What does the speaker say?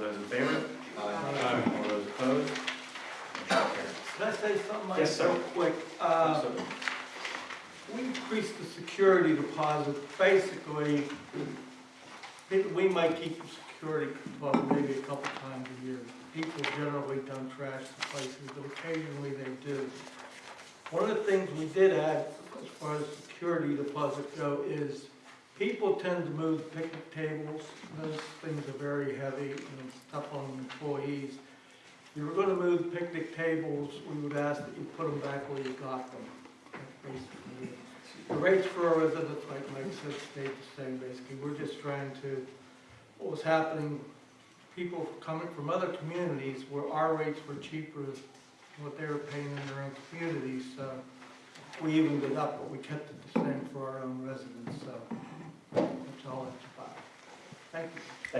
those in favor? Aye. All those opposed? Motion carries. Can I say something, Mike, Yes, sir. real quick? Uh, Absolutely. We increased the security deposit, basically, it- we might keep the security deposit maybe a couple times a year. People generally don't trash the places, but occasionally they do. One of the things we did add, as far as security deposit go, is people tend to move picnic tables. Those things are very heavy and it's tough on employees. If you were gonna move picnic tables, we would ask that you put them back where you got them. The rates for our residents, like Mike said, stayed the same, basically. We're just trying to, what was happening, people coming from other communities where our rates were cheaper than what they were paying in their own communities, so we evened it up, but we kept it the same for our own residents, so that's all it's about. Thank you.